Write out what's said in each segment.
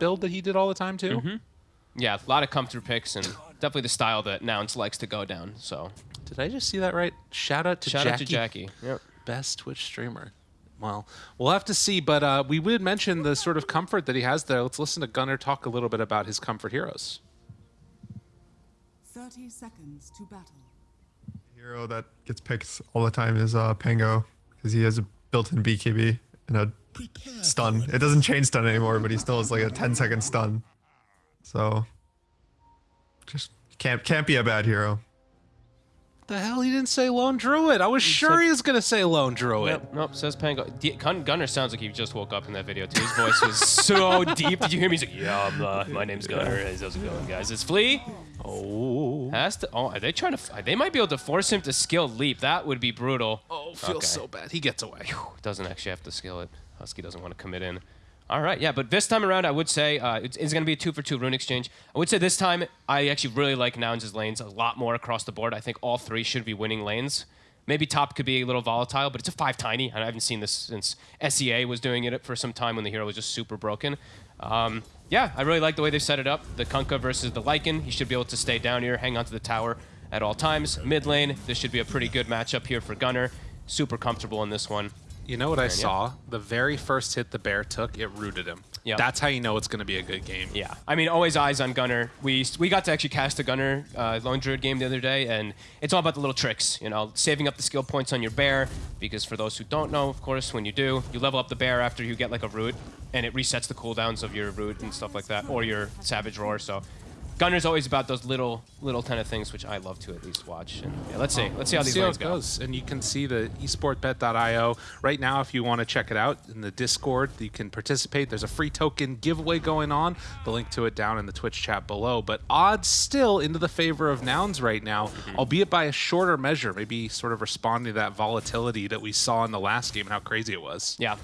build that he did all the time too. Mm-hmm. Yeah, a lot of comfort picks and definitely the style that Nouns likes to go down. So Did I just see that right? Shout out to shout Jackie, out to Jackie. Yep. best Twitch streamer. Well, we'll have to see, but uh, we would mention the sort of comfort that he has there. Let's listen to Gunnar talk a little bit about his comfort heroes. 30 seconds to battle. hero that gets picked all the time is uh, Pango because he has a built-in BKB and a stun. It doesn't chain stun anymore, but he still has like a 10 second stun. So just can't can't be a bad hero. The hell, he didn't say Lone Druid. I was sure said- he was gonna say Lone Druid. Nope, nope, says Pango. D- Gun- Gunnar sounds like he just woke up in that video too. His voice was so deep. Did you hear me? He's like, "Yeah, I'm, uh, my name's Gunnar. How's it going, guys? It's Flea. Oh, Has to. Oh, are they trying to? They might be able to force him to skill leap. That would be brutal. oh, feels Okay. so bad. He gets away. Doesn't actually have to skill it. Husky doesn't want to commit in. All right, yeah, but this time around, I would say uh, it's, it's going to be a two for two rune exchange. I would say this time, I actually really like Nouns' lanes a lot more across the board. I think all three should be winning lanes. Maybe top could be a little volatile, but it's a five tiny. I haven't seen this since SEA was doing it for some time when the hero was just super broken. Um, yeah, I really like the way they set it up. The Kunkka versus the Lycan. He should be able to stay down here, hang onto the tower at all times. Mid lane, this should be a pretty good matchup here for Gunnar. Super comfortable in this one. You know what I yeah. saw? The very first hit the bear took, it rooted him. Yep. That's how you know it's going to be a good game. Yeah, I mean, always eyes on Gunnar. We we got to actually cast a Gunnar uh, Lone Druid game the other day, and it's all about the little tricks, you know, saving up the skill points on your bear. Because for those who don't know, of course, when you do, you level up the bear after you get like a root, and it resets the cooldowns of your root and stuff like that, or your Savage Roar. So. Gunnar's always about those little, little kind of things, which I love to at least watch. And yeah, let's see, let's see how these see how it go. goes. And you can see the esportbet.io right now. If you want to check it out in the Discord, you can participate. There's a free token giveaway going on. The link to it down in the Twitch chat below. But odds still into the favor of nouns right now, Mm-hmm. albeit by a shorter measure. Maybe sort of responding to that volatility that we saw in the last game and how crazy it was. Yeah,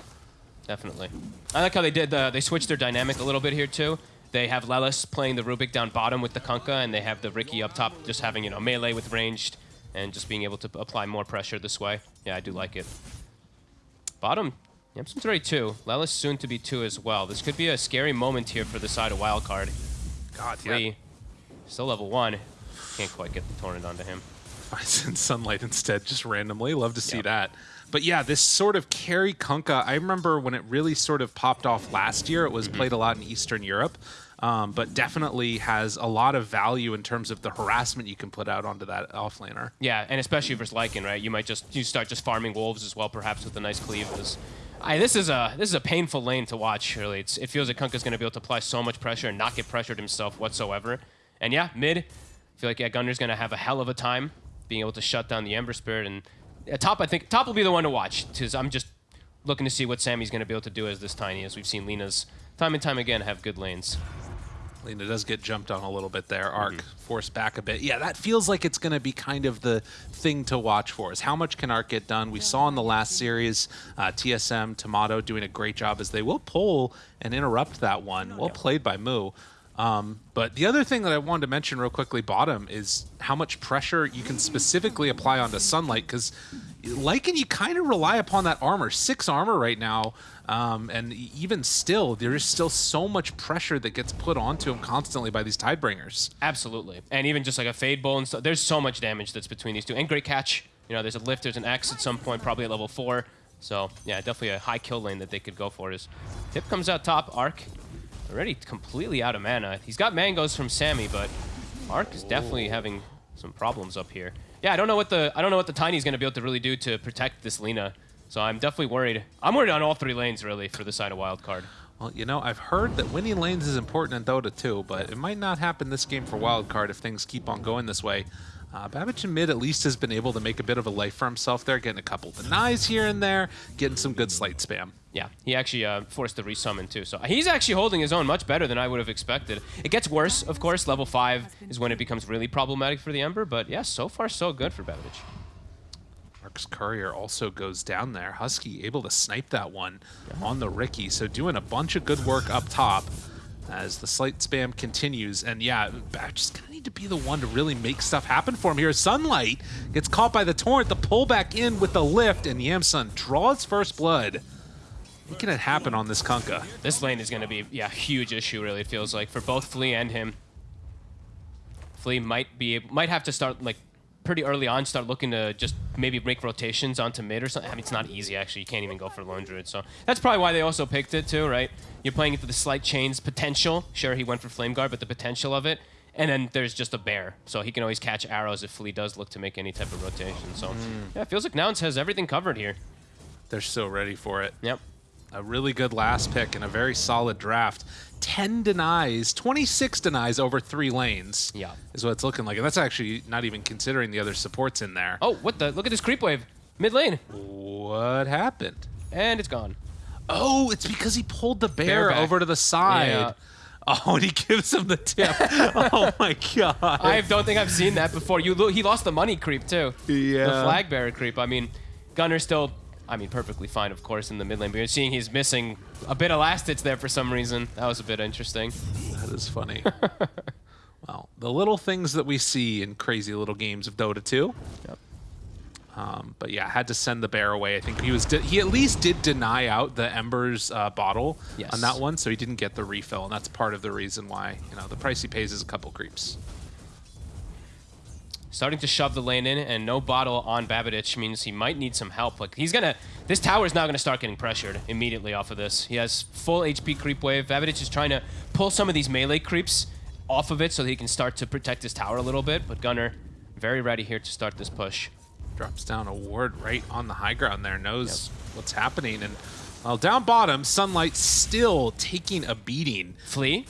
definitely. I like how they did the, they switched their dynamic a little bit here too. They have Lelis playing the Rubik down bottom with the Kunkka, and they have the Ricky up top just having, you know, melee with ranged and just being able to apply more pressure this way. Yeah, I do like it. Bottom, Yamsun's already two. Lelis soon to be two as well. This could be a scary moment here for the side of Wildcard. God, Three, still level one. Can't quite get the torrent onto him. finds in sunlight instead, just randomly. Love to see Yep. that. But yeah, this sort of carry Kunkka, I remember when it really sort of popped off last year. It was Mm-hmm. played a lot in Eastern Europe, um, but definitely has a lot of value in terms of the harassment you can put out onto that offlaner. Yeah, and especially versus Lycan, right? You might just you start just farming wolves as well, perhaps with a nice cleave. This, I, this is a this is a painful lane to watch. Really, it's, it feels like Kunkka's going to be able to apply so much pressure and not get pressured himself whatsoever. And yeah, mid, I feel like yeah, Gunnar's going to have a hell of a time being able to shut down the Ember Spirit. And yeah, top, I think top will be the one to watch because I'm just looking to see what Sammy's going to be able to do as this tiny, as we've seen Lina's time and time again have good lanes. Lina does get jumped on a little bit there. Arc Mm-hmm. forced back a bit. Yeah, that feels like it's going to be kind of the thing to watch for. Is how much can Arc get done? We saw in the last series, uh, TSM Tomato doing a great job as they will pull and interrupt that one. Well played by Moo. Um, but the other thing that I wanted to mention real quickly, bottom, is how much pressure you can specifically apply onto Sunlight because Lycan, you kind of rely upon that armor. Six armor right now, um, and even still, there is still so much pressure that gets put onto him constantly by these Tidebringers. Absolutely. And even just like a Fade Bolt and stuff, there's so much damage that's between these two. And great catch. You know, there's a lift, there's an X at some point, probably at level 4. So, yeah, definitely a high kill lane that they could go for. Is Tip comes out top, Arc already completely out of mana. He's got mangoes from Sammy, but Mark is definitely having some problems up here. Yeah, I don't know what the I don't know what the Tiny's going to be able to really do to protect this Lina. So I'm definitely worried. I'm worried on all three lanes really for the side of Wildcard. Well, you know, I've heard that winning lanes is important in Dota too, but it might not happen this game for Wildcard if things keep on going this way. Uh, Babbage in mid at least has been able to make a bit of a life for himself there, getting a couple denies here and there, getting some good sleight spam. Yeah, he actually uh, forced the resummon too. So he's actually holding his own much better than I would have expected. It gets worse, of course. Level 5 is when it becomes really problematic for the Ember, but yeah, so far so good for Babbage. Mark's Courier also goes down there. Husky able to snipe that one on the Ricky, so doing a bunch of good work up top as the sleight spam continues. And yeah, going to need to be the one to really make stuff happen for him here. Sunlight gets caught by the Torrent, the pullback in with the lift, and Yamsun draws first blood. Making it happen on this Kunkka. This lane is going to be, yeah, huge issue, really, feels like, for both Flea and him. Flea might be might have to start, like, pretty early on, start looking to just maybe make rotations onto mid or something. I mean, it's not easy, actually. You can't even go for Lone Druid, so that's probably why they also picked it, too, right? You're playing into the sleight chains potential. Sure, he went for Flame Guard, but the potential of it. And then there's just a bear, so he can always catch arrows if Flea does look to make any type of rotation. So, hmm. yeah, it feels like Nouns has everything covered here. They're so ready for it. Yep. A really good last pick and a very solid draft. 10 denies, 26 denies over three lanes. Yeah. Is what it's looking like. And that's actually not even considering the other supports in there. Oh, what the? Look at this creep wave. Mid lane. What happened? And it's gone. Oh, it's because he pulled the bear, back. over to the side. Yeah. Oh, and he gives him the tip. oh my god. I don't think I've seen that before. You lo- He lost the money creep, too. Yeah. The flag bearer creep. I mean, Gunner's still, I mean, perfectly fine, of course, in the mid lane. But you're seeing he's missing a bit of last hits there for some reason. That was a bit interesting. That is funny. well, the little things that we see in crazy little games of Dota 2. Yep. Um, but yeah, had to send the bear away. I think he was he at least did deny out the Embers uh, bottle Yes. on that one, so he didn't get the refill, and that's part of the reason why you know the price he pays is a couple creeps. Starting to shove the lane in, and no bottle on Babidich means he might need some help. Like he's gonna, this tower is now gonna start getting pressured immediately off of this. He has full HP creep wave. Babidich is trying to pull some of these melee creeps off of it so that he can start to protect his tower a little bit. But Gunnar, very ready here to start this push. Drops down a ward right on the high ground there, knows what's happening, and well, down bottom, Sunlight still taking a beating. Flea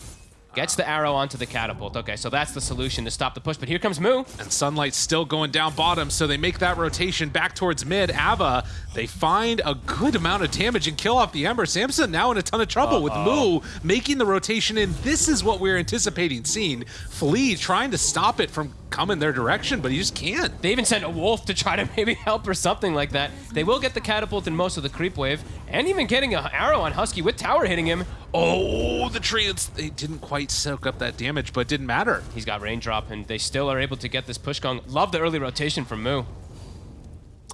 gets the arrow onto the catapult. Okay, so that's the solution to stop the push. But here comes Moo. And Sunlight's still going down bottom, so they make that rotation back towards mid. Ava, they find a good amount of damage and kill off the Ember. Samson now in a ton of trouble with Moo making the rotation in. This is what we're anticipating seeing. Flea trying to stop it from coming their direction, but he just can't. They even sent a wolf to try to maybe help or something like that. They will get the catapult in most of the creep wave, and even getting an arrow on Husky with tower hitting him. Oh, the treants, they didn't quite soak up that damage, but it didn't matter. He's got raindrop, and they still are able to get this push going. Love the early rotation from Moo.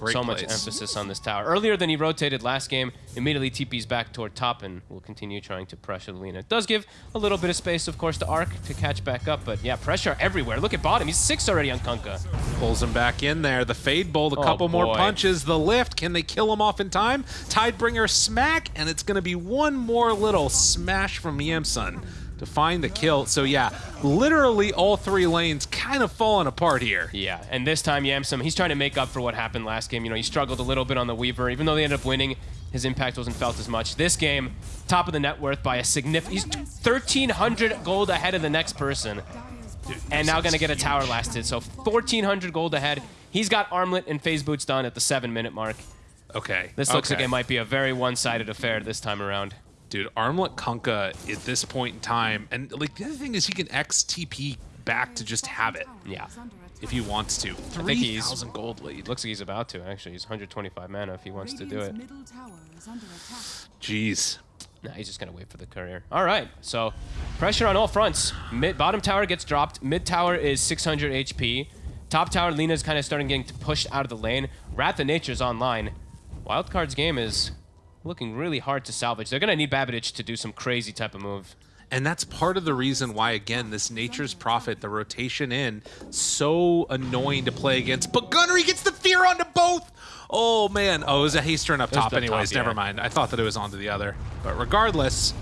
Great so much emphasis on this tower. Earlier than he rotated last game, immediately TP's back toward top and will continue trying to pressure the Lina. It does give a little bit of space, of course, to Arc to catch back up, but yeah, pressure everywhere. Look at bottom. He's six already on Kunkka. Pulls him back in there. The Fade Bolt, a Oh, couple more punches. The lift, can they kill him off in time? Tidebringer smack, and it's going to be one more little smash from Yamsun to find the kill. So yeah, literally all three lanes kind of falling apart here. Yeah, and this time Yamsun, he's trying to make up for what happened last game. You know, he struggled a little bit on the Weaver. Even though they ended up winning, his impact wasn't felt as much. This game, top of the net worth by a significant... He's 1,300 gold ahead of the next person. And now going to get a tower lasted. So 1,400 gold ahead. He's got Armlet and Phase Boots done at the seven-minute mark. Okay. This looks okay. like it might be a very one-sided affair this time around. Dude, Armlet Kunkka at this point in time, and like the other thing is he can XTP back to just have it Yeah. if he wants to. think he's- 3,000 gold lead. Looks like he's about to, actually. He's 125 mana if he wants to do it. Middle tower is under attack. Jeez. Nah, he's just gonna wait for the courier. All right, so pressure on all fronts. Mid bottom tower gets dropped. Mid tower is 600 HP. Top tower, Lina's kind of starting getting pushed out of the lane. Wrath of Nature's online. Wildcard's game is looking really hard to salvage. They're gonna need Babidich to do some crazy type of move. And that's part of the reason why, again, this Nature's Prophet, the rotation in, so annoying to play against. But Gunnery gets the fear onto both! Oh, man. Oh, it was a haste turn up top anyways. top, yeah. Never mind. I thought that it was onto the other. But regardless,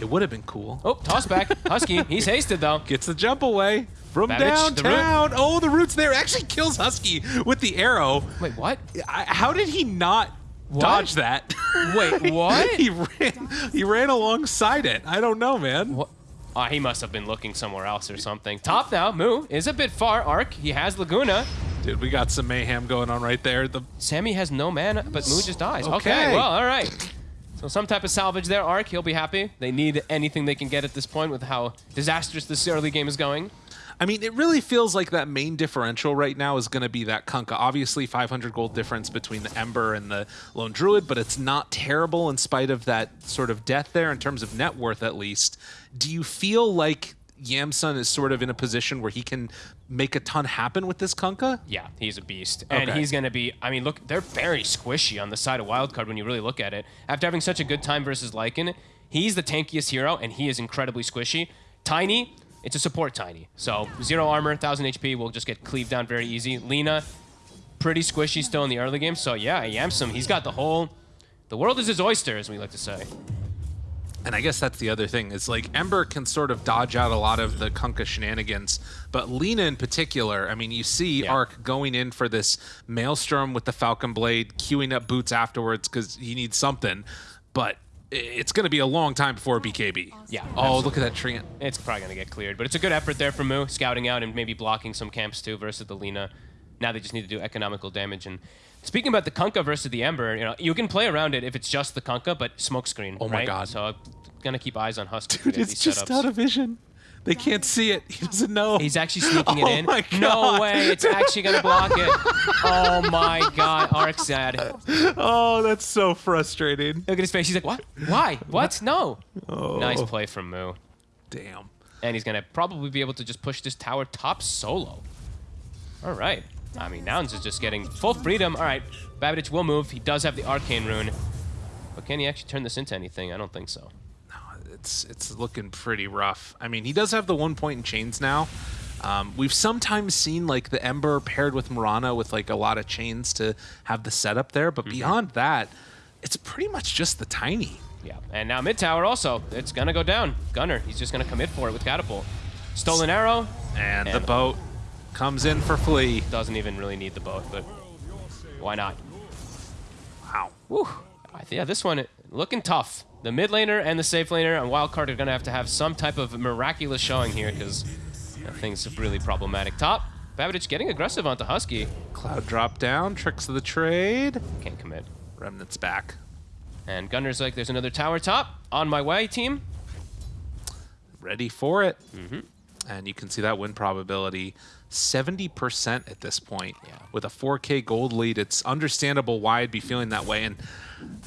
it would have been cool. Oh, toss back. Husky, he's hasted though. Gets the jump away from the downtown. Oh, the root's there. Actually kills Husky with the arrow. Wait, what? I, how did he not dodge that? Wait, what? he ran. He ran alongside it. I don't know, man. What? Oh, ah, he must have been looking somewhere else or something. Top now, Moo is a bit far. Arc, he has Laguna. Dude, we got some mayhem going on right there. The Sammy has no mana, but Moo just dies. Okay, Okay. well, all right. So some type of salvage there. Arc, he'll be happy. They need anything they can get at this point with how disastrous this early game is going. I mean, it really feels like that main differential right now is going to be that Kunkka. Obviously, 500 gold difference between the Ember and the Lone Druid, but it's not terrible in spite of that sort of death there in terms of net worth, at least. Do you feel like Yamsun is sort of in a position where he can make a ton happen with this Kunkka? Yeah, he's a beast. And Okay. he's going to be, I mean, look, they're very squishy on the side of Wildcard when you really look at it. After having such a good time versus Lycan, he's the tankiest hero, and he is incredibly squishy. Tiny, it's a support Tiny. So, zero armor, 1,000 HP, will just get cleaved down very easy. Lina, pretty squishy still in the early game. So, yeah, Yamsun, he's got the whole, the world is his oyster, as we like to say. And I guess that's the other thing is like Ember can sort of dodge out a lot of the Kunkka shenanigans, but Lina in particular, I mean, you see Yeah. Ark going in for this Maelstrom with the Falcon Blade, queuing up boots afterwards because he needs something, but it's going to be a long time before BKB. Yeah, Oh, look at that Treant. It's probably going to get cleared, but it's a good effort there from Moo, scouting out and maybe blocking some camps too versus the Lina. Now they just need to do economical damage. And speaking about the Kunkka versus the Ember, you know, you can play around it if it's just the Kunkka, but smokescreen. Oh my right? God. So I'm gonna keep eyes on Husk. for Dude, these it's just setups. out of vision. They can't see it. He doesn't know. He's actually sneaking it Oh in. my No way! It's actually gonna block it. Oh my God! Ark's sad. oh, that's so frustrating. Look at his face. He's like, "What? Why? What? No!" Oh. Nice play from Moo. Damn. and he's gonna probably be able to just push this tower top solo. All right. I mean, Nouns is just getting full freedom. All right, Babidich will move. He does have the arcane rune, but can he actually turn this into anything? I don't think so. It's it's looking pretty rough. I mean, he does have the one point in chains now. Um, we've sometimes seen like the Ember paired with Mirana with like a lot of chains to have the setup there, but beyond that, it's pretty much just the tiny. Yeah, and now mid tower also. It's gonna go down. Gunnar, he's just gonna commit for it with catapult. Stolen arrow And, the boat comes in for Flea. doesn't even really need the boat, but why not? Wow. Whew. Yeah, this one looking tough. The mid laner and the safe laner and wildcard are gonna have to have some type of miraculous showing here because that thing's really problematic. Top, Babidich getting aggressive onto Husky. Cloud drop down, tricks of the trade. Can't commit. Remnants back. And Gunnar's like, there's another tower top. On my way, team. Ready for it. Mm-hmm. And you can see that win probability 70% at this point. Yeah. With a 4K gold lead, it's understandable why I'd be feeling that way. And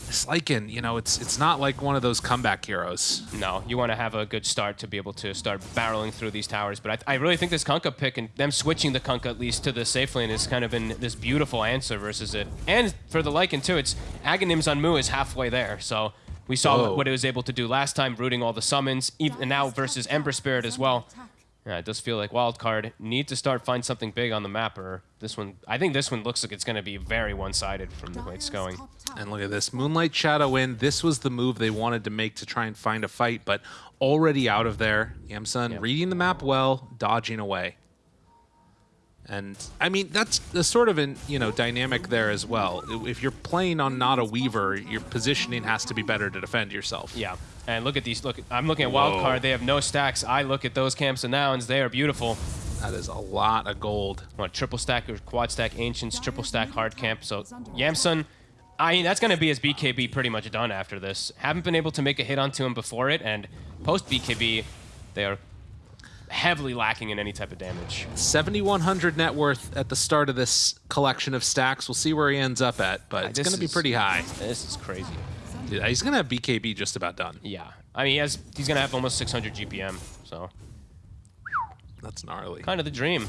Slykin, you know, it's it's not like one of those comeback heroes. No, you want to have a good start to be able to start barreling through these towers. But I, I really think this Kunkka pick and them switching the Kunkka at least to the safe lane has kind of been this beautiful answer versus it. And for the Lycan too, it's Aghanim's on Moo is halfway there. So we saw Whoa. what, it was able to do last time, rooting all the summons, even and now versus Ember Spirit as well. Yeah, it does feel like Wildcard need to start find something big on the map, or this one. I think this one looks like it's going to be very one-sided from the way it's going. And look at this Moonlight Shadow in. This was the move they wanted to make to try and find a fight, but already out of there. Yamsun Yep. reading the map well, dodging away. And I mean that's the sort of an you know dynamic there as well. If you're playing on not a Weaver, your positioning has to be better to defend yourself. Yeah, and look at these. Look, I'm looking at Whoa. Wildcard. They have no stacks. I look at those camps and nouns. They are beautiful. That is a lot of gold. What triple stack or quad stack ancients, triple stack hard camp. So Yamsun, I mean that's gonna be his BKB pretty much done after this. Haven't been able to make a hit onto him before it, and post BKB, they are heavily lacking in any type of damage. 7,100 net worth at the start of this collection of stacks. We'll see where he ends up at, but it's going to be pretty high. This is crazy. He's going to have BKB just about done. Yeah, I mean he has he's gonna have almost 600 GPM. So That's gnarly. kind of the dream.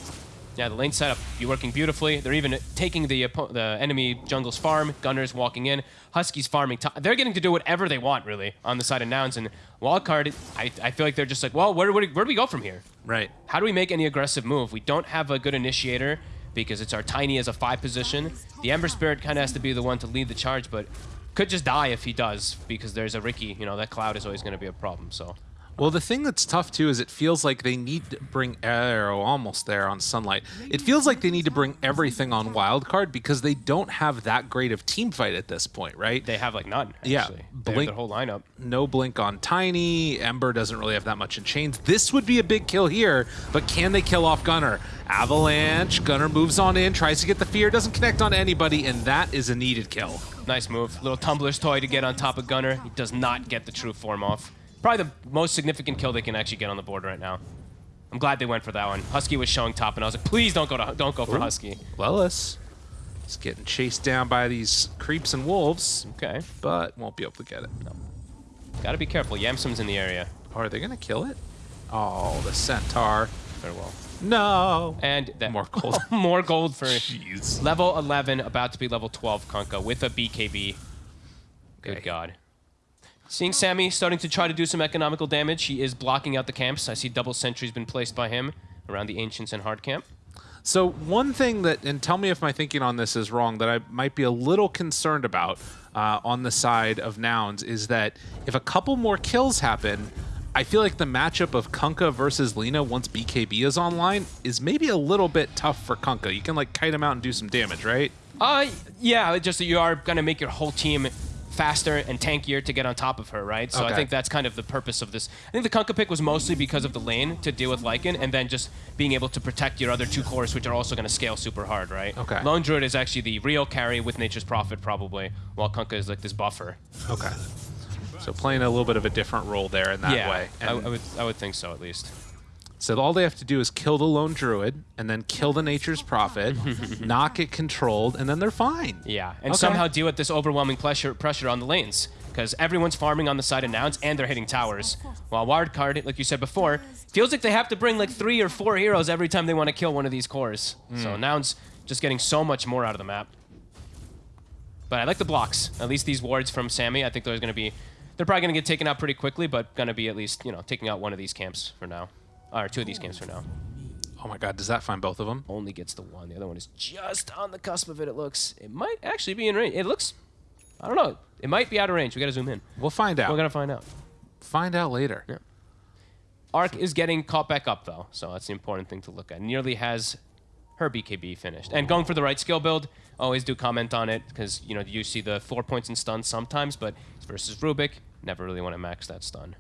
Yeah, the lane setup be working beautifully. They're even taking the the enemy jungle's farm. Gunnar's walking in. Huskies farming. They're getting to do whatever they want really on the side of Nouns and Wildcard. I, I feel like they're just like, well, where, where, where do we go from here? Right. How do we make any aggressive move? We don't have a good initiator because it's our tiny as a five position. The Ember Spirit kind of has to be the one to lead the charge, but could just die if he does because there's a Ricky. You know that cloud is always going to be a problem. So Well, the thing that's tough too is it feels like they need to bring Arrow oh, almost there on Sunlight. It feels like they need to bring everything on Wildcard because they don't have that great of team fight at this point, right? they have like none. Actually. Yeah, Blink- their whole lineup. no blink on Tiny. Ember doesn't really have that much in chains. This would be a big kill here, but can they kill off Gunnar? Avalanche. Gunnar moves on in, tries to get the fear, doesn't connect on anybody, and that is a needed kill. Nice move. Little tumbler's toy to get on top of Gunnar. He does not get the true form off. Probably the most significant kill they can actually get on the board right now. I'm glad they went for that one. Husky was showing top, and I was like, please don't go to don't go for Husky. Lelis is getting chased down by these creeps and wolves, Okay, but won't be able to get it. No. gotta be careful. Yamsun's in the area. Are they gonna kill it? Oh, the centaur. Farewell. No. And that, More gold. more gold for Jeez. level 11, about to be level 12 Kunkka with a BKB. Good Okay. God. Seeing Sammy starting to try to do some economical damage, he is blocking out the camps. I see double sentries been placed by him around the Ancients and Hard Camp. So one thing that, and tell me if my thinking on this is wrong, that I might be a little concerned about uh, on the side of Nouns is that if a couple more kills happen, I feel like the matchup of Kunkka versus Lina once BKB is online is maybe a little bit tough for Kunkka. You can like kite him out and do some damage, right? Uh, yeah, just that you are going to make your whole team faster and tankier to get on top of her, right? So I think that's kind of the purpose of this. I think the Kunkka pick was mostly because of the lane to deal with Lycan and then just being able to protect your other two cores, which are also going to scale super hard, right? Okay. Lone Druid is actually the real carry with Nature's Prophet, probably, while Kunkka is like this buffer. Okay. So playing a little bit of a different role there in that yeah, way. I, I would, I would think so at least. So all they have to do is kill the lone druid and then kill the nature's prophet, not get controlled, and then they're fine. Yeah, and Okay. somehow deal with this overwhelming pressure pressure on the lanes because everyone's farming on the side of Nouns and they're hitting towers. While Wildcard, like you said before, feels like they have to bring like three or four heroes every time they want to kill one of these cores. So hmm. Nouns just getting so much more out of the map. But I like the blocks. At least these wards from Sammy, I think they're going to be, they're probably going to get taken out pretty quickly, but going to be at least you know taking out one of these camps for now, or two of these games for now. Oh my god, does that find both of them? Only gets the one. The other one is just on the cusp of it. It looks. It might actually be in range. It looks. I don't know. It might be out of range. We got to zoom in. We'll find out. We're gonna find out. find out later. Yeah. Arc is getting caught back up though, so that's the important thing to look at. Nearly has her BKB finished and going for the right skill build. Always do comment on it because you know you see the four points in stun sometimes, but versus Rubik. Never really want to max that stun.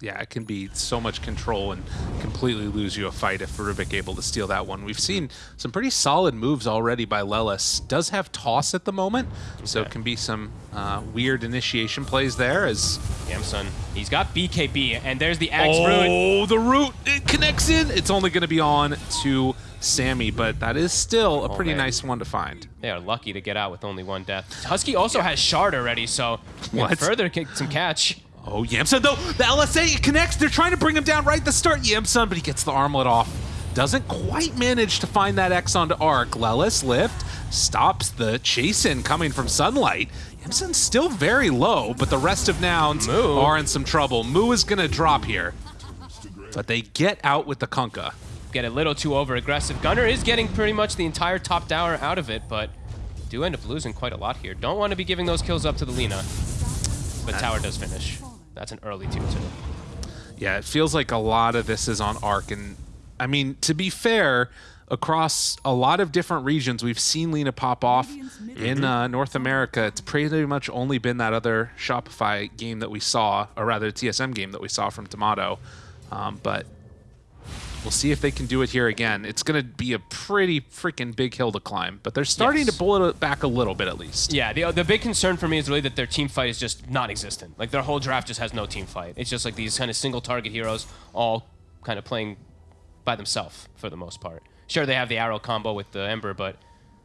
Yeah, it can be so much control and completely lose you a fight if Rubik able to steal that one. We've seen some pretty solid moves already by Lelis. Does have toss at the moment, so it can be some uh, weird initiation plays there as Yamsun, he's got BKB, and there's the Axe Root. Oh, the root it connects in. It's only going to be on to Sammy, but that is still a pretty man. nice one to find. They are lucky to get out with only one death. Husky also has Shard already, so What? further kick some catch. Oh, Yamsun, though, the LSA it connects. They're trying to bring him down right at the start. Yamsun, but he gets the armlet off. Doesn't quite manage to find that X onto Arc. Lelis lift stops the chase in coming from Sunlight. Yamsun's still very low, but the rest of Nouns Moo. are in some trouble. Moo is going to drop here. But they get out with the Kunkka. Get a little too over aggressive. Gunnar is getting pretty much the entire top tower out of it, but do end up losing quite a lot here. Don't want to be giving those kills up to the Lina. But tower does finish. That's an early 2-2. Yeah, it feels like a lot of this is on Arc. And I mean, to be fair, across a lot of different regions, we've seen Lina pop off. In uh, North America, it's pretty much only been that other Shopify game that we saw, or rather, TSM game that we saw from Tomato. Um, but we'll see if they can do it here again. It's going to be a pretty freaking big hill to climb, but they're starting Yes. to pull it back a little bit at least. Yeah, the, the big concern for me is really that their team fight is just non-existent. Like their whole draft just has no team fight. It's just like these kind of single target heroes all kind of playing by themselves for the most part. Sure, they have the arrow combo with the Ember, but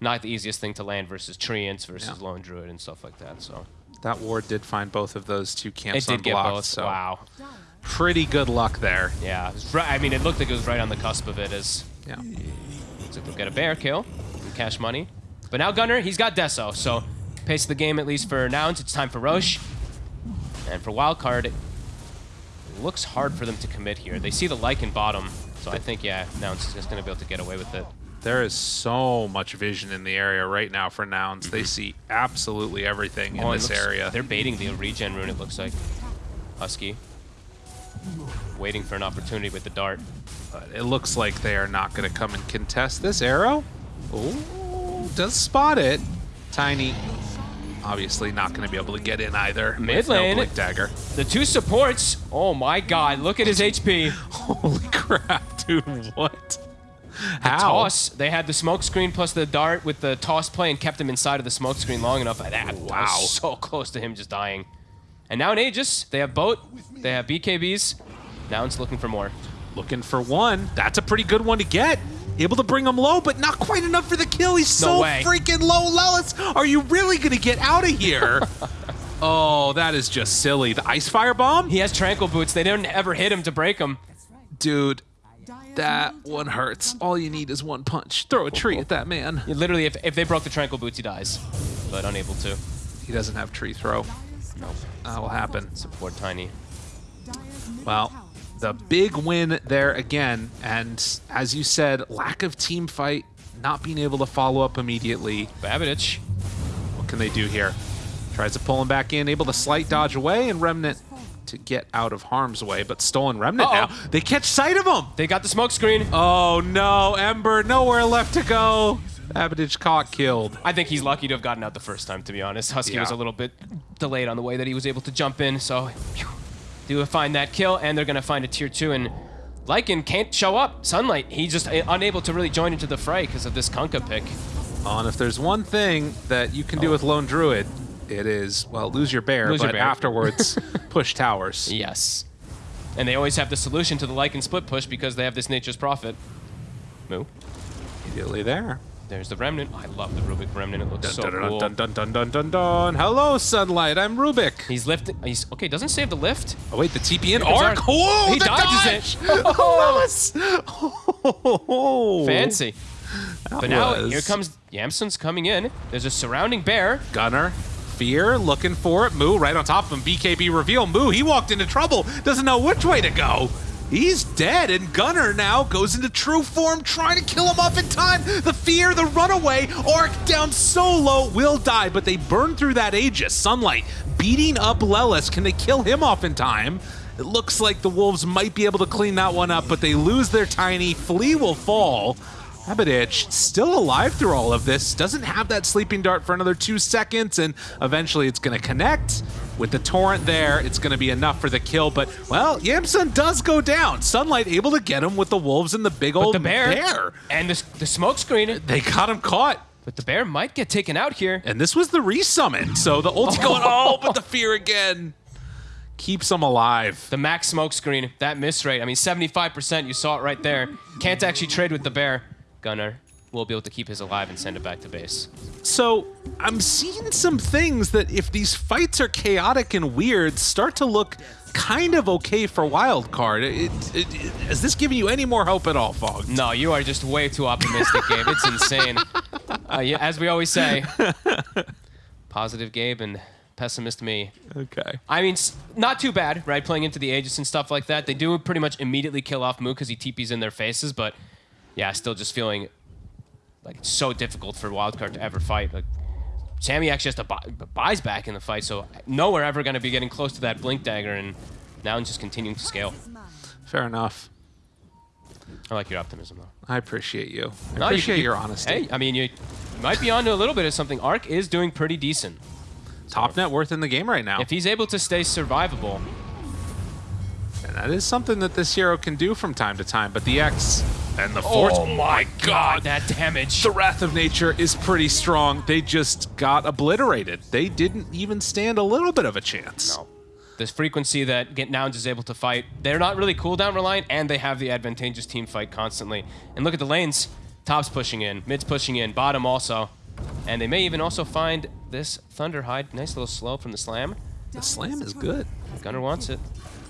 not the easiest thing to land versus Treants versus Yeah. Lone Druid and stuff like that. So That ward did find both of those two camps it did get unblocked, both. so Wow. Pretty good luck there. Yeah, right, I mean, it looked like it was right on the cusp of it as Yeah. looks like they'll get a bear kill and cash money. But now Gunnar, he's got Deso, so pace of the game at least for Nouns. It's time for Rosh. And for Wildcard, it looks hard for them to commit here. They see the Lycan bottom, so I think, yeah, Nouns is just going to be able to get away with it. There is so much vision in the area right now for nouns. They see absolutely everything in Oh, it this looks- area. They're baiting the regen rune, it looks like. Husky. Waiting for an opportunity with the dart. But it looks like they are not going to come and contest this arrow. Oh, does spot it. Tiny, obviously not going to be able to get in either. Mid lane. Blink dagger. The two supports, oh my god, look at his HP. Holy crap, dude! What? How? toss. They had the smoke screen plus the dart with the toss play and kept him inside of the smoke screen long enough. That that Wow. was so close to him just dying. And now in Aegis, they have boat, they have BKBs. Now it's looking for more. Looking for one. That's a pretty good one to get. Able to bring him low, but not quite enough for the kill. He's No so way. freaking low. Lelis, are you really going to get out of here? oh, that is just silly. The ice fire bomb? He has tranquil boots. They didn't ever hit him to break him. Dude, that one hurts. All you need is one punch. Throw a tree at that man. Yeah, Literally, if, if they broke the tranquil boots, he dies. But unable to. He doesn't have tree throw. That will happen. Support Tiny. Well, the big win there again, and as you said, lack of team fight, not being able to follow up immediately. Babidich. What can they do here? Tries to pull him back in, able to sleight dodge away, and Remnant to get out of harm's way, but stolen Remnant Uh-oh. now. They catch sight of him! They got the smoke screen. Oh no, Ember, nowhere left to go. Abadich caught killed. I think he's lucky to have gotten out the first time, to be honest. Husky Yeah. was a little bit delayed on the way that he was able to jump in, so phew, do find that kill, and they're going to find a tier two. And Lycan can't show up. Sunlight, he's just uh, unable to really join into the fray because of this Kunkka pick. Oh, and if there's one thing that you can do with Lone Druid, it is, well, lose your bear, Lose your but bear. afterwards, push towers. Yes. And they always have the solution to the Lycan split push because they have this Nature's Prophet. Moo. Immediately there. There's the Remnant. I love the Rubik Remnant. It looks Dun, so dun, dun, cool. dun, dun, dun, dun, dun, dun. Hello, Sunlight. I'm Rubik. He's lifting. He's okay. Doesn't save the lift. Oh, wait, the TP in arc. He dodges dodge. it. Nice. Oh, Fancy. But now was- here comes Yamsun's coming in. There's a surrounding bear. Gunnar. Fear looking for it. Moo right on top of him. BKB reveal. Moo, he walked into trouble. Doesn't know which way to go. He's dead, and Gunnar now goes into true form, trying to kill him off in time. The fear, the runaway, arc down so low, will die, but they burn through that Aegis. Sunlight beating up Lelis. Can they kill him off in time? It looks like the Wolves might be able to clean that one up, but they lose their tiny. Flea will fall. Abadich, still alive through all of this, doesn't have that sleeping dart for another two seconds, and eventually it's going to connect. With the torrent there, it's going to be enough for the kill, but, well, Yamsun does go down. Sunlight able to get him with the wolves and the big But old the bear, bear. and the, the smoke screen. They got him caught. But the bear might get taken out here. And this was the resummon, so the ult's going, oh, but the fear again keeps him alive. The max smoke screen, that miss rate. I mean, 75%. You saw it right there. Can't actually trade with the bear. Gunnar will be able to keep his alive and send it back to base. So I'm seeing some things that if these fights are chaotic and weird, start to look kind of okay for wild card. It, it, it, is this giving you any more hope at all, Fog? No, you are just way too optimistic, Gabe. It's insane. Uh, yeah, as we always say, positive Gabe and pessimist me. Okay. I mean, not too bad, right? Playing into the Aegis and stuff like that. They do pretty much immediately kill off Moo because he TPs in their faces, but yeah, still just feeling like it's so difficult for Wildcard to ever fight. Like, Sammy actually has to buy, buys back in the fight, so no we're ever going to be getting close to that Blink Dagger, and now it's just continuing to scale. Fair enough. I like your optimism, though. I appreciate you. I No, appreciate you- your honesty. Hey, I mean, you, you might be onto a little bit of something. Arc is doing pretty decent. Top net worth in the game right now. If he's able to stay survivable, and that is something that this hero can do from time to time. But the X and the oh Force. oh my god, that damage. The Wrath of Nature is pretty strong. They just got obliterated. They didn't even stand a little bit of a chance. No. This frequency that Get Nouns is able to fight, they're not really cooldown reliant, and they have the advantageous team fight constantly. And look at the lanes. Top's pushing in, mid's pushing in, bottom also. And they may even also find this Thunderhide. Nice little slow from the slam. The slam is good. Gunnar wants it.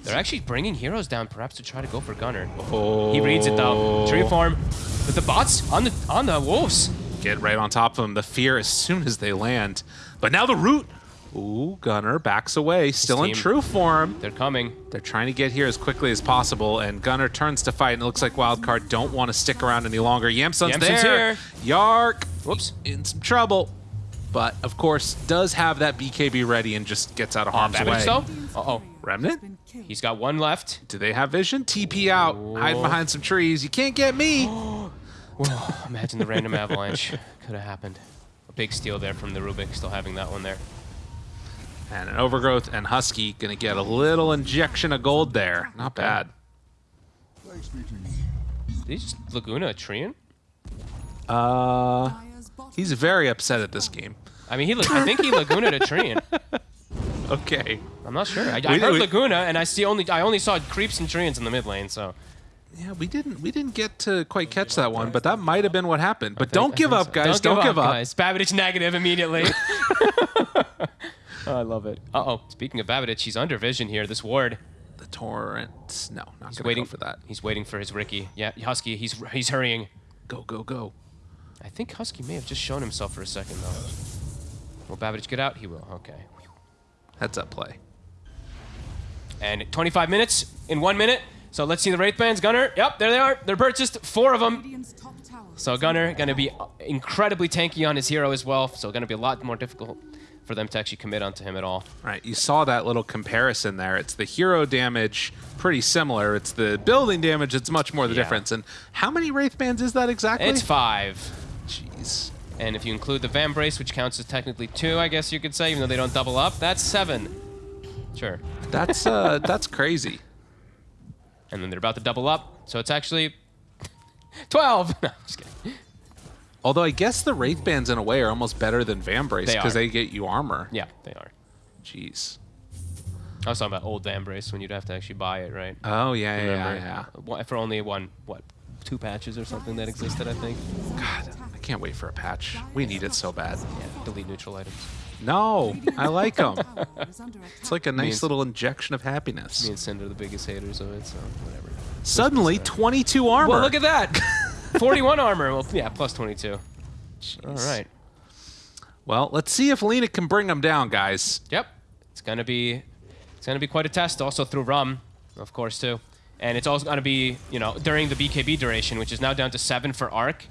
They're actually bringing heroes down, perhaps to try to go for Gunnar. Oh. He reads it though. Tree farm. But the bots on the on the wolves. Get right on top of them. The fear as soon as they land. But now the root. Ooh, Gunnar backs away. Still in true form. They're coming. They're trying to get here as quickly as possible, and Gunnar turns to fight, and it looks like Wildcard don't want to stick around any longer. Yamsun's, Yamsun's there. here. Yark Whoops. in some trouble, but of course does have that BKB ready and just gets out of harm's way. though? Uh-oh. Remnant? He's got one left. Do they have vision? TP out, hide behind some trees. You can't get me. Whoa, imagine the random avalanche could have happened. A big steal there from the Rubik, still having that one there. And an overgrowth and Husky gonna get a little injection of gold there. Not bad. Did he just Laguna a Treant? Uh, he's very upset at this game. I mean, he. la- I think he Laguna a Treant. Okay. I'm not sure. I, We- I heard we- Laguna, and I see only. I only saw creeps and Treants in the mid lane. So Yeah, we didn't we didn't get to quite catch that one, but that might have been what happened. But I don't think give so. up, guys. Don't, give up. guys. Babidich negative immediately. oh, I love it. Uh oh. Speaking of Babidich, he's under vision here. This ward. the torrent. No, not He's gonna waiting for that. He's waiting for his Ricky. Yeah, Husky. He's he's hurrying. Go, go, go. I think Husky may have just shown himself for a second though. Will Babbage get out? He will. Okay. Heads up play. And 25 minutes in one minute. So let's see the Wraith Bands. Gunnar. Yep, there they are. They're purchased. Four of them. Radiant's top tower. So Gunnar going to be incredibly tanky on his hero as well. So going to be a lot more difficult for them to actually commit onto him at all. Right, you saw that little comparison there. It's the hero damage, pretty similar. It's the building damage that's much more the Yeah. difference. And how many Wraith Bands is that exactly? It's five. Jeez. And if you include the Vambrace, which counts as technically two, I guess you could say, even though they don't double up, that's seven. Sure. That's uh that's crazy. And then they're about to double up, so it's actually 12. No, just kidding. Although I guess the Wraith Bands in a way are almost better than Vambrace They because are. they get you armor. Yeah, they are. Jeez. I was talking about old Vambrace when you'd have to actually buy it, right? Oh yeah, yeah, yeah, yeah. For only one, what, two patches or something that existed, I think. God, I can't wait for a patch. We need it so bad. Yeah, delete neutral items. No, I like them. Tower is under attack. It's like a nice little injection of happiness. Me and Cinder are the biggest haters of it, so whatever. Suddenly, 22 armor. Well, look at that! 41 armor. Well, yeah, plus 22. All right. Well, let's see if Lina can bring them down, guys. Yep. It's gonna be it's gonna be quite a test also through rum, of course too. And it's also gonna be, you know, during the BKB duration, which is now down to seven for Arc.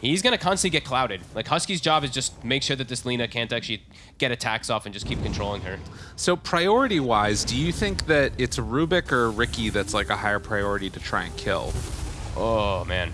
He's gonna constantly get clouded. Like Husky's job is just make sure that this Lina can't actually get attacks off and just keep controlling her. So, priority wise, do you think that it's Rubik or Ricky that's like a higher priority to try and kill? Oh man.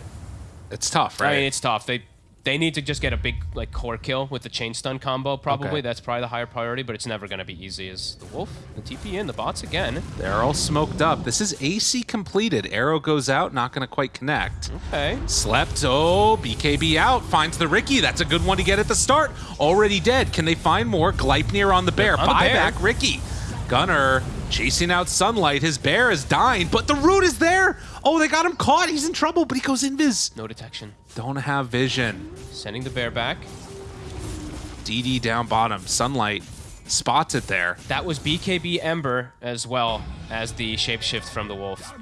It's tough, right? I mean it's tough. They they need to just get a big like core kill with the chain stun combo, probably. Okay. That's probably the higher priority, but it's never gonna be easy as the wolf, the TP in, the bots again. They're all smoked up. This is AC completed. Arrow goes out, not going to quite connect. Okay. Slept. Oh, BKB out. Finds the Ricky. That's a good one to get at the start. Already dead. Can they find more? Gleipnir on the bear. On the bear. Buyback Ricky. Gunnar chasing out Sunlight. His bear is dying, but the root is there. Oh, they got him caught. He's in trouble, but he goes invis. No detection. Don't have vision. Sending the bear back. DD down bottom. Sunlight spots it there. That was BKB Ember as well as the shapeshift from the wolf.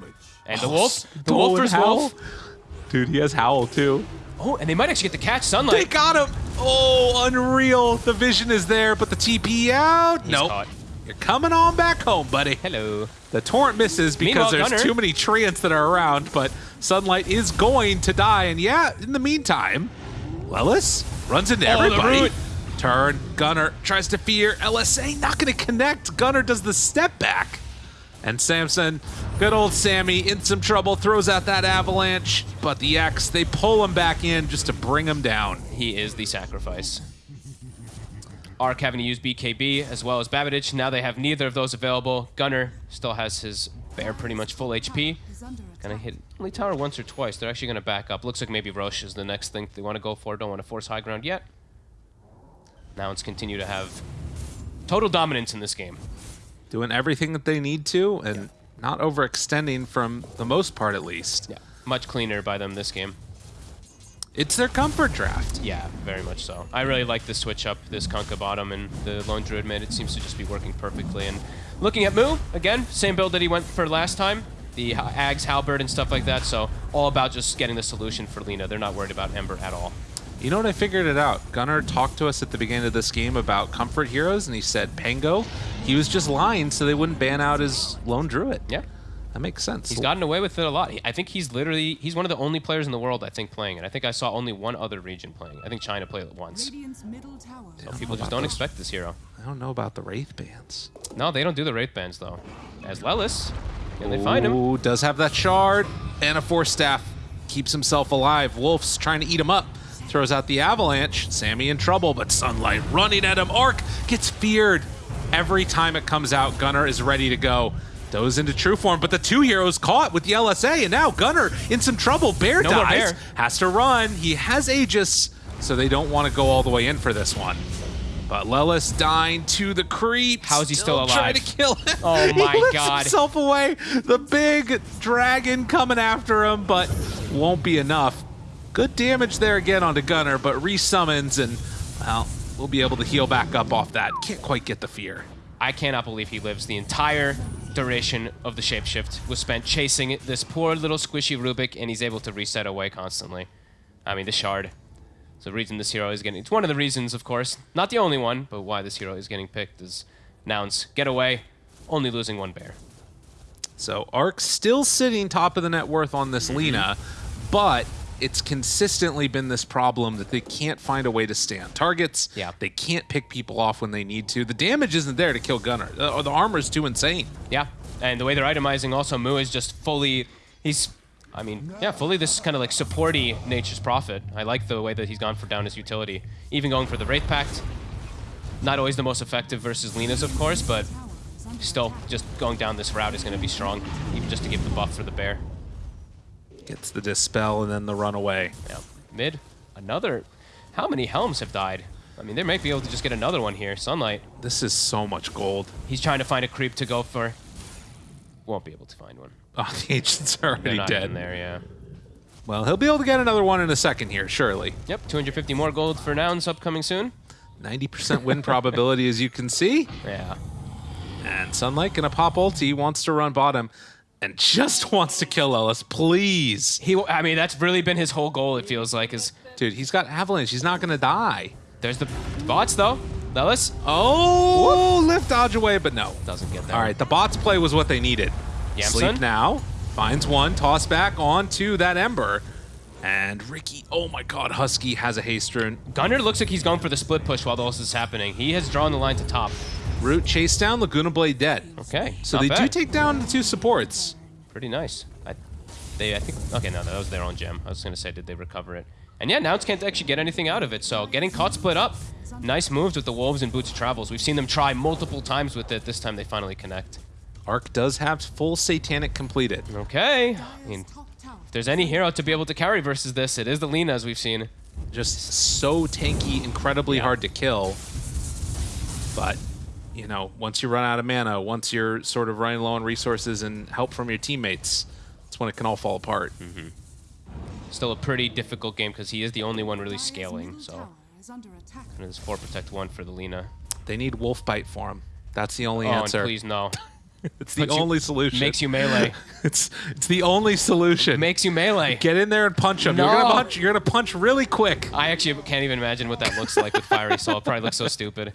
And the wolf, the Oh, wolf and versus wolf. Dude, he has Howl too. Oh, and they might actually get to catch Sunlight. They got him. Oh, unreal. The vision is there, but the TP out. He's nope. caught. You're coming on back home, buddy. Hello. The torrent misses because Meanwhile, there's Gunnar- too many treants that are around, but Sunlight is going to die. And yeah, in the meantime, Lelis runs into Oh, everybody. Turn. Gunnar tries to fear. LSA not going to connect. Gunnar does the step back. And Samson, good old Sammy, in some trouble, throws out that avalanche. But the X, they pull him back in just to bring him down. He is the sacrifice. Ark having to use BKB as well as Babidich. Now they have neither of those available. Gunnar still has his bear pretty much full HP. Gonna hit only tower once or twice. They're actually gonna back up. Looks like maybe Rosh is the next thing they want to go for. Don't want to force high ground yet. Now it's continue to have total dominance in this game. Doing everything that they need to and not overextending from the most part, at least. Yeah, much cleaner by them this game. It's their comfort draft. Yeah, very much so. I really like the switch up, this Kunkka bottom and the Lone Druid mid. It seems to just be working perfectly. And looking at Moo, again, same build that he went for last time. The Ags, Halberd, and stuff like that. So all about just getting the solution for Lina. They're not worried about Ember at all. You know what? I figured it out. Gunnar talked to us at the beginning of this game about comfort heroes, and he said Pango. He was just lying so they wouldn't ban out his lone druid. Yeah. That makes sense. He's gotten away with it a lot. I think he's literally he's one of the only players in the world I think playing it. I think I saw only one other region playing. I think China played it once. Middle tower. So people just don't expect this hero. I don't know about the wraith bands. No, they don't do the wraith bands though. As Lelis, can they find him? Ooh, does have that shard and a force staff. Keeps himself alive. Wolf's trying to eat him up. Throws out the avalanche. Sammy in trouble, but Sunlight running at him. Arc gets feared. Every time it comes out, Gunnar is ready to go. Goes into true form, but the two heroes caught with the LSA, and now Gunnar in some trouble. Bear No dies. Bear. Has to run. He has Aegis, so they don't want to go all the way in for this one. But Lelis dying to the creep. How is he still Trying alive? to kill him. Oh my He lifts God. himself away. The big dragon coming after him, but won't be enough. Good damage there again onto Gunnar, but resummons and well, we'll be able to heal back up off that. Can't quite get the fear. I cannot believe he lives the entire duration of the shapeshift was spent chasing this poor little squishy Rubik, and he's able to reset away constantly. I mean, the shard. It's the reason this hero is getting. It's one of the reasons, of course, not the only one, but why this hero is getting picked is Nouns get away, only losing one bear. So Ark still sitting top of the net worth on this mm-hmm. Lina, but it's consistently been this problem that they can't find a way to stay on targets. Yeah. They can't pick people off when they need to. The damage isn't there to kill Gunnar. Or the armor's too insane. Yeah, and the way they're itemizing also, Moo is just fully, he's, I mean, yeah, fully this kind of like supporty Nature's Prophet. I like the way that he's gone for down his utility. Even going for the Wraith Pact. Not always the most effective versus Lina's, of course, but is still, just going down this route is going to be strong, even just to give the buff for the bear. Gets the dispel and then the runaway. Yeah, mid, another, how many Helms have died? I mean, they might be able to just get another one here. Sunlight, This is so much gold. he's trying to find a creep to go for. Won't be able to find one. Oh, the ancient's already dead. even there, yeah. Well, he'll be able to get another one in a second here, surely. Yep, 250 more gold for Nouns upcoming soon. 90% win probability, as you can see. Yeah. And Sunlight gonna pop ulti, wants to run bottom, and just wants to kill Ellis. Please. He, I mean, that's really been his whole goal. It feels like is Dude, he's got Avalanche. He's not gonna die. there's the bots though. Ellis. Oh, lift dodge away, but no. doesn't get there. All right, the bots play was what they needed. Yamsun? Sleep now. Finds one, toss back onto that Ember. And Ricky, oh my god, Husky has a haste rune. Gunnar looks like he's going for the split push while all this is happening. He has drawn the line to top. Root chase down, Laguna Blade dead. Okay, So they do take down the two supports. pretty nice. I, they, I think. Okay, no, that was their own gem. I was gonna say, did they recover it? And yeah, Nouns can't actually get anything out of it. So getting caught split up. Nice moves with the Wolves and Boots of Travels. We've seen them try multiple times with it. This time they finally connect. Arc does have full Satanic completed. Okay. I mean, top tower if there's any hero to be able to carry versus this, it is the Lina, as we've seen. Just so tanky, incredibly Yeah. hard to kill. But, you know, once you run out of mana, once you're sort of running low on resources and help from your teammates, that's when it can all fall apart. Mm-hmm. Still a pretty difficult game because he is the only one really scaling. So tower is under and it's four protect one for the Lina. They need Wolf Bite for him. That's the only Oh, answer. please no. It's the Puts you- only solution. Makes you melee. it's it's the only solution. Makes you melee. Get in there and punch him. You're gonna punch. You're gonna punch really quick. I actually can't even imagine what that looks like with Fiery Soul. It probably looks so stupid.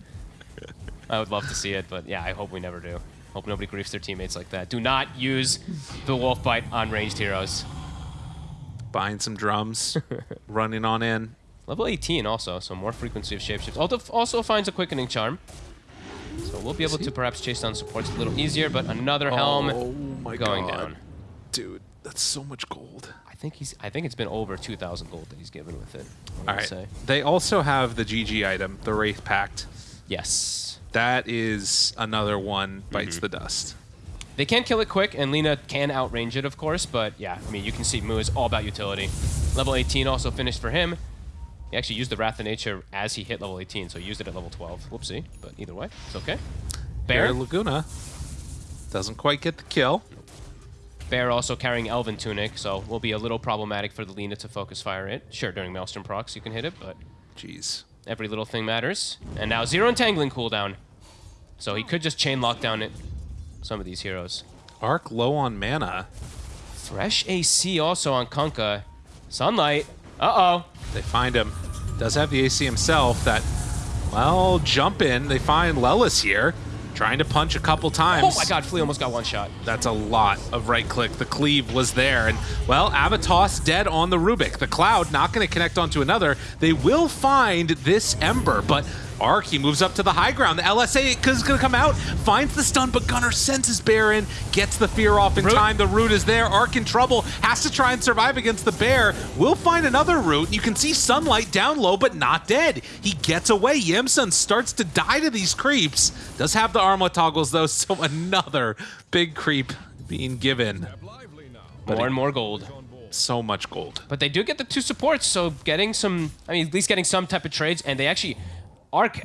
I would love to see it, but yeah, I hope we never do. Hope nobody griefs their teammates like that. Do not use the Wolf Bite on ranged heroes. Buying some drums, running on in. Level 18 also, so more frequency of shapeshifts. Also finds a quickening charm. So we'll be able to perhaps chase down supports a little easier, but another helm oh my going god, down. dude, that's so much gold. I think he's. I think it's been over 2,000 gold that he's given with it. I All say. They also have the GG item, the Wraith Pact. Yes. That is another one bites Mm-hmm. the dust. They can kill it quick, and Lina can outrange it, of course, but yeah, I mean, you can see Moo is all about utility. Level 18 also finished for him. He actually used the Wrath of Nature as he hit level 18, so he used it at level 12. Whoopsie, but either way, it's okay. Bear Bear, Laguna doesn't quite get the kill. Bear also carrying Elven Tunic, so will be a little problematic for the Lina to focus fire it. Sure, during Maelstrom procs you can hit it, but Jeez. every little thing matters. And now zero entangling cooldown. So he could just chain lockdown it. Some of these heroes. Arc low on mana. Fresh AC also on Kunkka. Sunlight. Uh-oh. They find him. Does have the AC himself that, well, jump in. They find Lelis here, trying to punch a couple times. Oh my god, Flea almost got one shot. That's a lot of right click. The cleave was there. And, well, Avatos dead on the Rubik. The Cloud not going to connect onto another. They will find this Ember, but Arc, he moves up to the high ground. The LSA is going to come out, finds the stun, but Gunnar senses Bear in, gets the fear off in Root. time. The root is there. Arc in trouble, has to try and survive against the Bear. Will find another root. You can see Sunlight down low, but not dead. He gets away. Yamsun starts to die to these creeps. Does have the armlet toggles, though, so another big creep being given. More and more gold. So much gold. But they do get the two supports, so getting some, I mean, at least getting some type of trades, and they actually, Arc,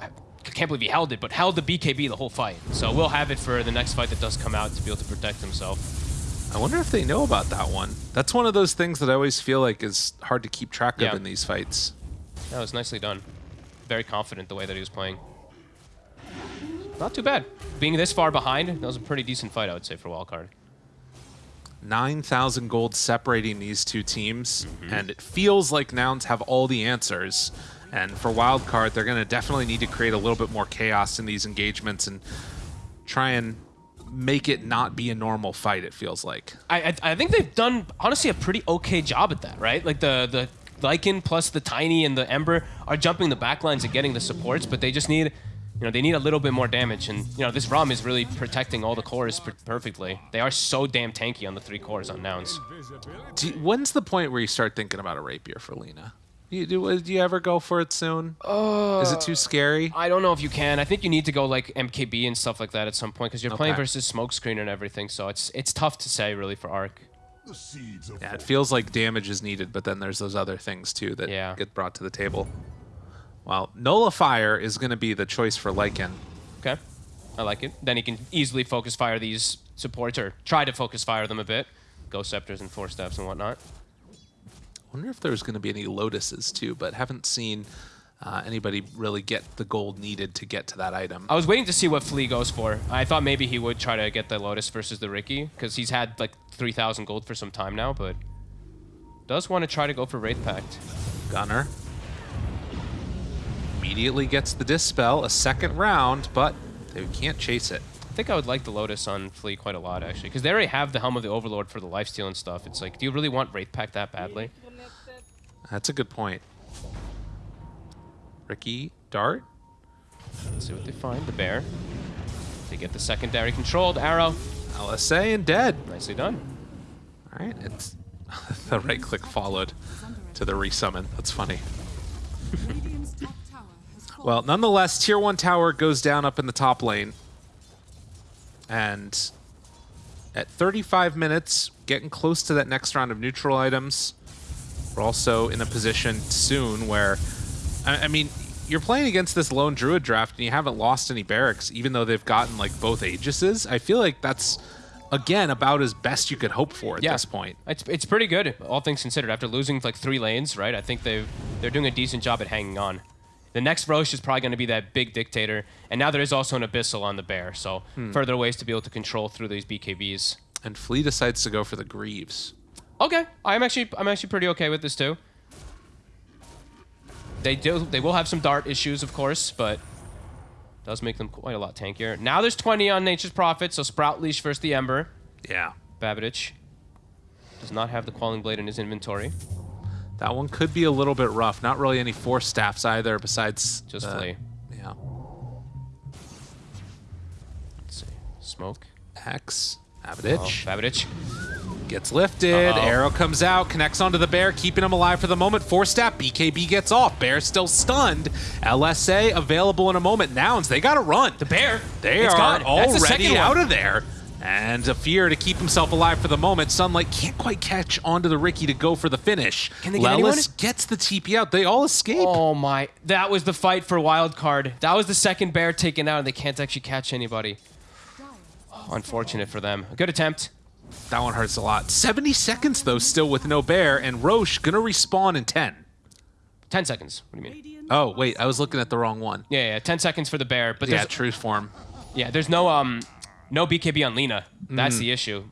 I can't believe he held it, but held the BKB the whole fight. So we'll have it for the next fight that does come out to be able to protect himself. I wonder if they know about that one. That's one of those things that I always feel like is hard to keep track Yeah. of in these fights. That was nicely done. Very confident the way that he was playing. not too bad. Being this far behind, that was a pretty decent fight, I would say, for wildcard. 9,000 gold separating these two teams, Mm-hmm. and it feels like Nouns have all the answers. And for Wildcard, they're going to definitely need to create a little bit more chaos in these engagements and try and make it not be a normal fight, it feels like. I, I I think they've done honestly a pretty okay job at that, right? Like the the Lycan plus the Tiny and the Ember are jumping the backlines and getting the supports, but they just need, you know, they need a little bit more damage. And you know, this ROM is really protecting all the cores per- perfectly. They are so damn tanky on the three cores on Nouns. Do when's the point where you start thinking about a rapier for Lina? You, do, uh, do you ever go for it soon? Is it too uh, scary? I don't know if you can. I think you need to go like MKB and stuff like that at some point because you're playing versus Smokescreen and everything. So it's it's tough to say really for Arc. Yeah, it feels like damage is needed, but then there's those other things too that Yeah. get brought to the table. Well, Nullifier is going to be the choice for Lycan. Okay, I like it. Then he can easily focus fire these supports or try to focus fire them a bit. Ghost scepters and four steps and whatnot. Wonder if there's going to be any Lotuses too, but haven't seen uh, anybody really get the gold needed to get to that item. I was waiting to see what Flea goes for. I thought maybe he would try to get the Lotus versus the Ricky because he's had like 3,000 gold for some time now, but does want to try to go for Wraith Pact. Gunnar immediately gets the Dispel, a second round, but they can't chase it. I think I would like the Lotus on Flea quite a lot actually because they already have the Helm of the Overlord for the lifesteal and stuff. It's like, do you really want Wraith Pact that badly? That's a good point. Ricky, Dart. Let's see what they find. The Bear. They get the secondary controlled arrow. LSA and dead. Nicely done. All right, it's the right click followed to the resummon. That's funny. Radiant's top tower has fallen. Well, nonetheless, tier one tower goes down up in the top lane. And at 35 minutes, getting close to that next round of neutral items, we're also in a position soon where, I, I mean, you're playing against this lone druid draft and you haven't lost any barracks, even though they've gotten like both Aegises. I feel like that's again about as best you could hope for at Yeah. this point. It's, it's pretty good, all things considered. After losing like three lanes, right? I think they they're doing a decent job at hanging on. The next Rosh is probably going to be that big dictator, and now there is also an Abyssal on the bear, so Hmm. further ways to be able to control through these BKBs. And Flea decides to go for the Greaves. Okay, I'm actually I'm actually pretty okay with this too. They do they will have some dart issues, of course, but does make them quite a lot tankier. Now there's 20 on Nature's Prophet, so Sprout Leash versus the Ember. Yeah. Babidich does not have the Quelling Blade in his inventory. That one could be a little bit rough. Not really any force staffs either, besides Just uh, Flea. Yeah. Let's see. Smoke. X. Oh, Abaditch Babidich. Gets lifted. Uh-oh. Arrow comes out, connects onto the bear, keeping him alive for the moment. Four step, BKB gets off. Bear still stunned. LSA available in a moment. Nouns. They got to run. The bear. They It's are gone. That's the already out of there. And a fear to keep himself alive for the moment. Sunlight can't quite catch onto the Ricky to go for the finish. Can they get anyone? Lelis gets the TP out. They all escape. Oh my! That was the fight for wild card. That was the second bear taken out, and they can't actually catch anybody. Unfortunate for them. A good attempt. That one hurts a lot. 70 seconds, though, still with no bear, and Rosh gonna respawn in 10. Ten seconds. What do you mean? Oh, wait, I was looking at the wrong one. Yeah, yeah. Ten seconds for the bear, but Yeah, true form. yeah, there's no um, no BKB on Lina. Mm. That's the issue.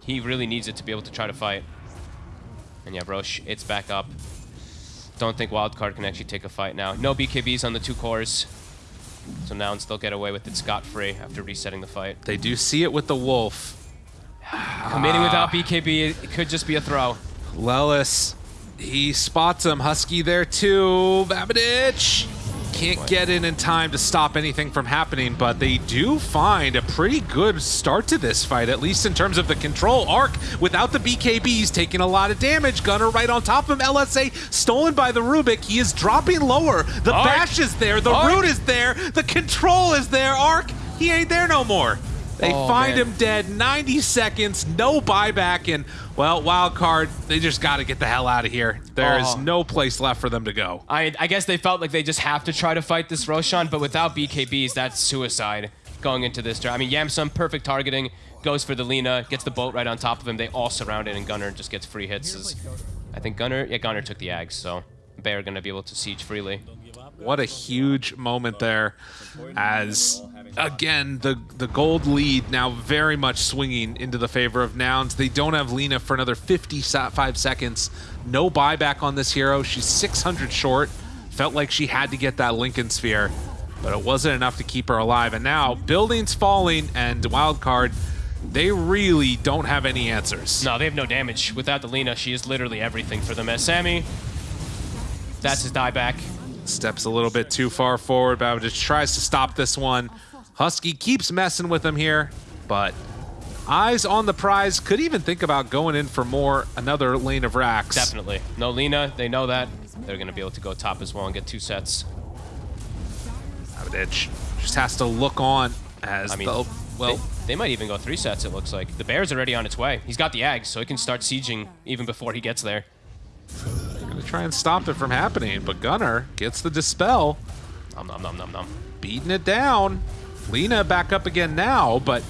He really needs it to be able to try to fight. And yeah, Rosh, it's back up. Don't think Wildcard can actually take a fight now. No BKBs on the two cores. So now they'll get away with it scot-free after resetting the fight. They do see it with the wolf. Committing ah. without BKB, it could just be a throw. Lelis, he spots him. Husky there too. Babadich can't get in in time to stop anything from happening, but they do find a pretty good start to this fight, at least in terms of the control. Arc, without the BKBs, taking a lot of damage. Gunnar right on top of him. LSA stolen by the Rubik. He is dropping lower. The Arc. bash is there. The Arc. root is there. The control is there. Arc, he ain't there no more. They Oh, find man. him dead. 90 seconds, no buyback, and well, wild card. They just got to get the hell out of here. There is Oh. no place left for them to go. I, I guess they felt like they just have to try to fight this Roshan, but without BKBs, that's suicide going into this. I mean, Yamsun, perfect targeting, goes for the Lena, gets the boat right on top of him. They all surround it, and Gunnar just gets free hits. I think Gunnar, yeah, Gunnar took the Ags, so Bear going to be able to siege freely. What a huge moment there as again, the the gold lead now very much swinging into the favor of Nouns. They don't have Lina for another 55 seconds. No buyback on this hero. She's 600 short. Felt like she had to get that Linken's Sphere, but it wasn't enough to keep her alive. And now, buildings falling and Wildcard, they really don't have any answers. No, they have no damage. Without the Lina, she is literally everything for them. As Sammy, that's his dieback. Steps a little bit too far forward, but just tries to stop this one. Husky keeps messing with him here, but eyes on the prize. Could even think about going in for more, another lane of racks. Definitely. No Lina, they know that. They're going to be able to go top as well and get two sets. Aviditch just has to look on as I mean, the, well, they, they might even go three sets, it looks like. The Bear's already on its way. He's got the eggs, so he can start sieging even before he gets there. I'm gonna try and stop it from happening, but Gunnar gets the dispel, Nom nom nom nom nom. beating it down. Lina back up again now, but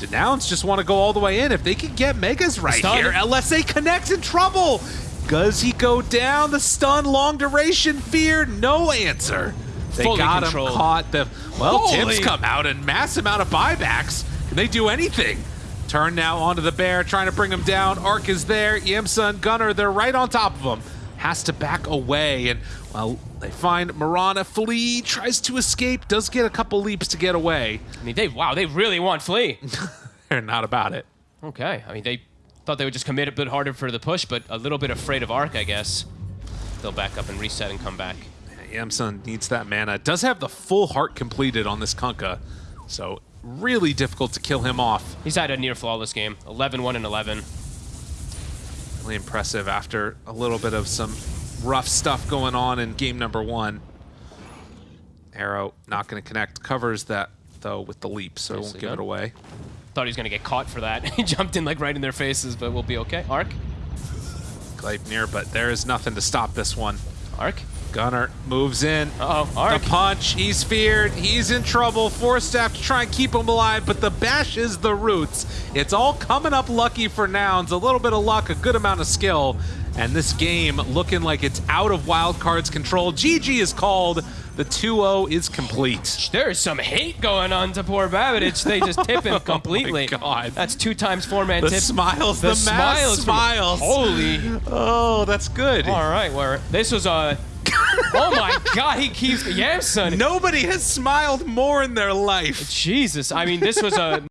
Denouns just want to go all the way in. If they can get Megas right Stun. here, LSA connects in trouble. Does he go down? The stun, long duration, fear, no answer. They Fully got controlled. him caught. The well, Holy- tips come out and mass amount of buybacks. Can they do anything? Turn now onto the bear, trying to bring him down. Arc is there. Yamsa and Gunnar, they're right on top of him. Has to back away, and well, they find Mirana. Flea tries to escape, does get a couple leaps to get away. I mean, they, wow, they really want Flea. They're not about it. Okay. I mean, they thought they would just commit a bit harder for the push, but a little bit afraid of Arc, I guess. They'll back up and reset and come back. Yamsun needs that mana. Does have the full heart completed on this Kunkka, so really difficult to kill him off. He's had a near flawless game. 11, 1, and 11. Really impressive after a little bit of some rough stuff going on in game number one. Arrow not going to connect. Covers that, though, with the leap, so Nicely won't give done. it away. Thought he was going to get caught for that. he jumped in like right in their faces, but we'll be okay. Arc? Gleipnir, but there is nothing to stop this one. Arc? Gunnar moves in. Uh-oh, Arc. The punch, he's feared, he's in trouble. Forced to have to try and keep him alive, but the bash is the roots. It's all coming up lucky for Nouns. A little bit of luck, a good amount of skill. And this game looking like it's out of Wildcard's control. GG is called. The 2-0 is complete. There is some hate going on to poor Babidich. They just tip him oh completely. Oh God. That's two times four-man The tip. smiles, the, mass smiles. smiles. Holy. Oh, that's good. All right, where this was a. oh my God, he keeps Yamsun. Nobody has smiled more in their life. Jesus, I mean, this was a